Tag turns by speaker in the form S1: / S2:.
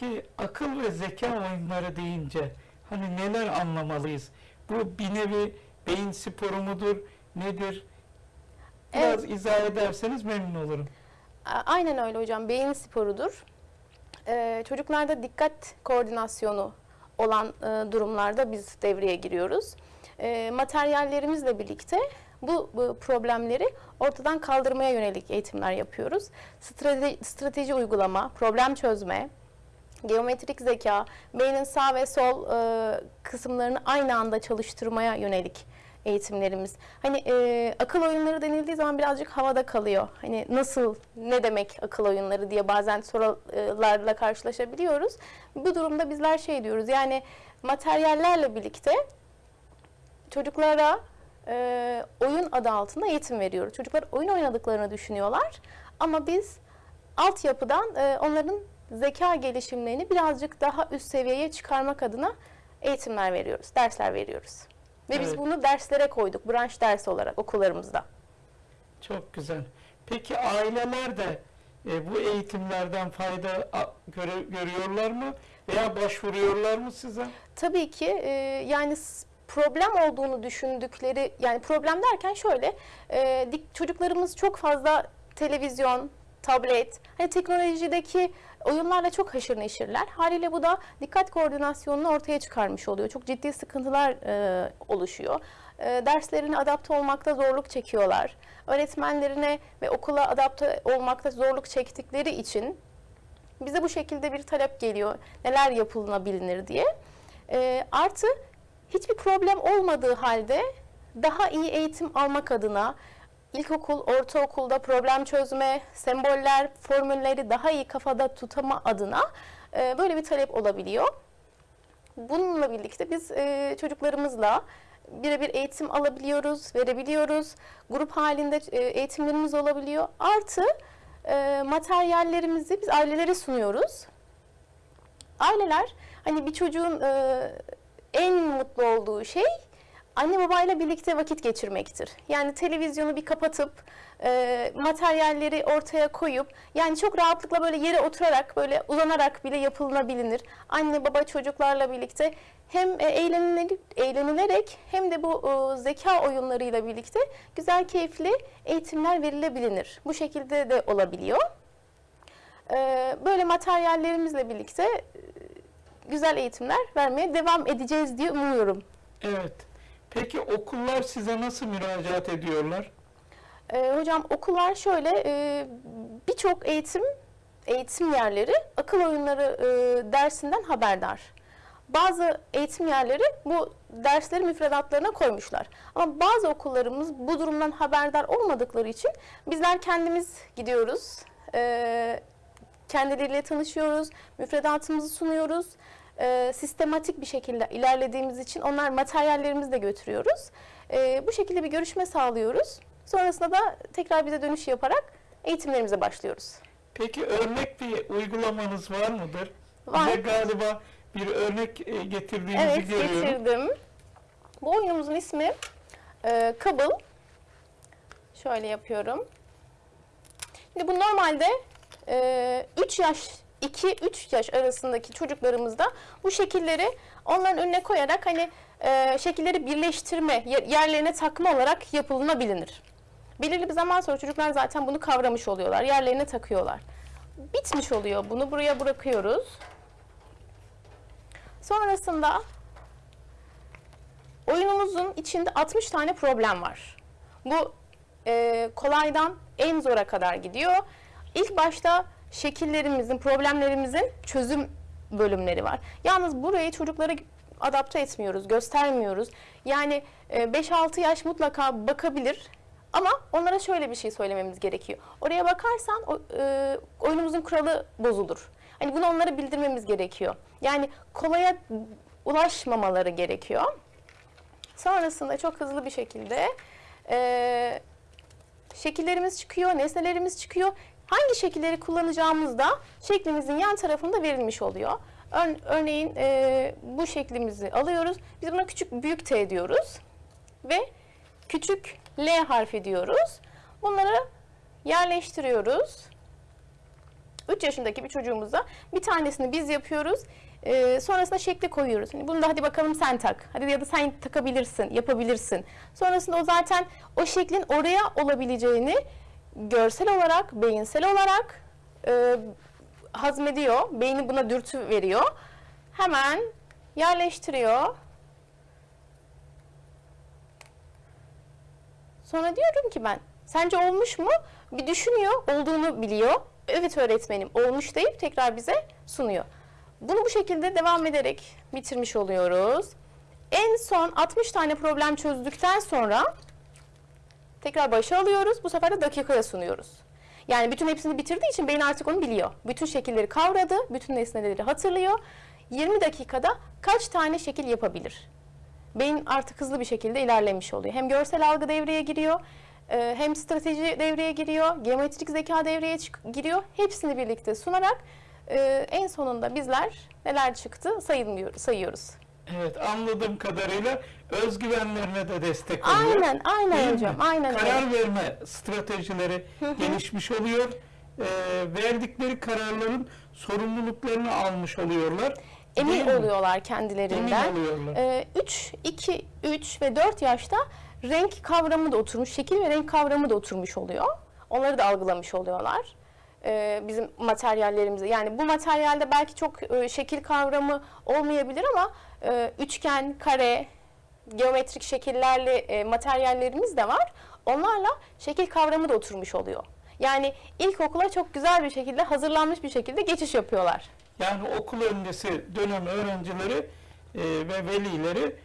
S1: Peki akıl ve zeka oyunları deyince hani neler anlamalıyız? Bu bir nevi beyin sporu mudur? Nedir? Biraz izah ederseniz memnun olurum.
S2: Aynen öyle hocam. Beyin sporudur. Ee, çocuklarda dikkat koordinasyonu olan e, durumlarda biz devreye giriyoruz. Ee, materyallerimizle birlikte bu, bu problemleri ortadan kaldırmaya yönelik eğitimler yapıyoruz. Strateji, strateji uygulama, problem çözme, geometrik zeka, beynin sağ ve sol e, kısımlarını aynı anda çalıştırmaya yönelik eğitimlerimiz. Hani e, akıl oyunları denildiği zaman birazcık havada kalıyor. Hani nasıl, ne demek akıl oyunları diye bazen sorularla karşılaşabiliyoruz. Bu durumda bizler şey diyoruz yani materyallerle birlikte çocuklara e, oyun adı altında eğitim veriyoruz. Çocuklar oyun oynadıklarını düşünüyorlar ama biz altyapıdan e, onların zeka gelişimlerini birazcık daha üst seviyeye çıkarmak adına eğitimler veriyoruz, dersler veriyoruz. Ve biz
S1: Evet.
S2: bunu derslere koyduk, branş dersi olarak okullarımızda.
S1: Çok güzel. Peki aileler de e, bu eğitimlerden fayda göre- görüyorlar mı? Veya başvuruyorlar mı size?
S2: Tabii ki e, yani problem olduğunu düşündükleri yani problem derken şöyle e, çocuklarımız çok fazla televizyon, tablet, hani teknolojideki oyunlarla çok haşır neşirler. Haliyle bu da dikkat koordinasyonunu ortaya çıkarmış oluyor. Çok ciddi sıkıntılar e, oluşuyor. E, derslerine adapte olmakta zorluk çekiyorlar. Öğretmenlerine ve okula adapte olmakta zorluk çektikleri için bize bu şekilde bir talep geliyor. Neler yapılabilir diye. Ee, artı hiçbir problem olmadığı halde daha iyi eğitim almak adına ilkokul, ortaokulda problem çözme, semboller, formülleri daha iyi kafada tutama adına e, böyle bir talep olabiliyor. Bununla birlikte biz e, çocuklarımızla birebir eğitim alabiliyoruz, verebiliyoruz. Grup halinde e, eğitimlerimiz olabiliyor. Artı e, materyallerimizi biz ailelere sunuyoruz. Aileler hani bir çocuğun e, en mutlu olduğu şey anne babayla birlikte vakit geçirmektir. Yani televizyonu bir kapatıp e, materyalleri ortaya koyup yani çok rahatlıkla böyle yere oturarak böyle uzanarak bile yapılabilir. Anne baba çocuklarla birlikte hem e, eğlenilerek, eğlenilerek hem de bu e, zeka oyunlarıyla birlikte güzel keyifli eğitimler verilebilir. Bu şekilde de olabiliyor. E, böyle materyallerimizle birlikte e, güzel eğitimler vermeye devam edeceğiz diye umuyorum.
S1: Evet. Peki okullar size nasıl müracaat ediyorlar?
S2: Ee, hocam okullar şöyle e, birçok eğitim eğitim yerleri akıl oyunları e, dersinden haberdar. Bazı eğitim yerleri bu dersleri müfredatlarına koymuşlar. Ama bazı okullarımız bu durumdan haberdar olmadıkları için bizler kendimiz gidiyoruz. E, kendileriyle tanışıyoruz, müfredatımızı sunuyoruz. E, sistematik bir şekilde ilerlediğimiz için onlar materyallerimizi de götürüyoruz. E, bu şekilde bir görüşme sağlıyoruz. Sonrasında da tekrar bize dönüş yaparak eğitimlerimize başlıyoruz.
S1: Peki örnek bir uygulamanız var mıdır?
S2: Var.
S1: Bize galiba bir örnek e, getirdiğinizi
S2: Evet
S1: görüyorum.
S2: getirdim. Bu oyunumuzun ismi e, Kabıl. Şöyle yapıyorum. Şimdi bu normalde e, 3 yaş 2-3 yaş arasındaki çocuklarımızda bu şekilleri onların önüne koyarak hani e, şekilleri birleştirme, yer- yerlerine takma olarak yapılabilir. Belirli bir zaman sonra çocuklar zaten bunu kavramış oluyorlar. Yerlerine takıyorlar. Bitmiş oluyor. Bunu buraya bırakıyoruz. Sonrasında oyunumuzun içinde 60 tane problem var. Bu e, kolaydan en zora kadar gidiyor. İlk başta şekillerimizin, problemlerimizin çözüm bölümleri var. Yalnız burayı çocuklara adapte etmiyoruz, göstermiyoruz. Yani e, 5-6 yaş mutlaka bakabilir. Ama onlara şöyle bir şey söylememiz gerekiyor. Oraya bakarsan e, oyunumuzun kuralı bozulur. Hani bunu onlara bildirmemiz gerekiyor. Yani kolaya ulaşmamaları gerekiyor. Sonrasında çok hızlı bir şekilde e, şekillerimiz çıkıyor, nesnelerimiz çıkıyor. Hangi şekilleri kullanacağımız da şeklimizin yan tarafında verilmiş oluyor. Ör- örneğin e, bu şeklimizi alıyoruz. Biz buna küçük büyük T diyoruz. Ve küçük L harfi diyoruz. Bunları yerleştiriyoruz. 3 yaşındaki bir çocuğumuza bir tanesini biz yapıyoruz. Ee, sonrasında şekli koyuyoruz. Hani bunu da hadi bakalım sen tak. Hadi ya da sen takabilirsin, yapabilirsin. Sonrasında o zaten o şeklin oraya olabileceğini görsel olarak, beyinsel olarak e, hazmediyor. Beyni buna dürtü veriyor. Hemen yerleştiriyor. Sonra diyorum ki ben, sence olmuş mu? Bir düşünüyor, olduğunu biliyor. Evet öğretmenim, olmuş deyip tekrar bize sunuyor. Bunu bu şekilde devam ederek bitirmiş oluyoruz. En son 60 tane problem çözdükten sonra tekrar başa alıyoruz. Bu sefer de dakikaya sunuyoruz. Yani bütün hepsini bitirdiği için beyin artık onu biliyor. Bütün şekilleri kavradı, bütün nesneleri hatırlıyor. 20 dakikada kaç tane şekil yapabilir? Beyin artık hızlı bir şekilde ilerlemiş oluyor. Hem görsel algı devreye giriyor, e, hem strateji devreye giriyor, geometrik zeka devreye giriyor. Hepsini birlikte sunarak e, en sonunda bizler neler çıktı sayılmıyor, sayıyoruz.
S1: Evet anladığım kadarıyla özgüvenlerine de destek oluyor.
S2: Aynen,
S1: Değil
S2: aynen
S1: mi?
S2: hocam, aynen öyle.
S1: Karar verme stratejileri gelişmiş oluyor. Ee, verdikleri kararların sorumluluklarını almış oluyorlar.
S2: Emin
S1: Değil mi?
S2: oluyorlar kendilerinden.
S1: Emin oluyorlar.
S2: 3, 2, 3 ve 4 yaşta renk kavramı da oturmuş, şekil ve renk kavramı da oturmuş oluyor. Onları da algılamış oluyorlar. Ee, bizim materyallerimizde. Yani bu materyalde belki çok e, şekil kavramı olmayabilir ama e, üçgen, kare, geometrik şekillerle e, materyallerimiz de var. Onlarla şekil kavramı da oturmuş oluyor. Yani ilkokula çok güzel bir şekilde hazırlanmış bir şekilde geçiş yapıyorlar.
S1: Yani okul öncesi dönem öğrencileri e, ve velileri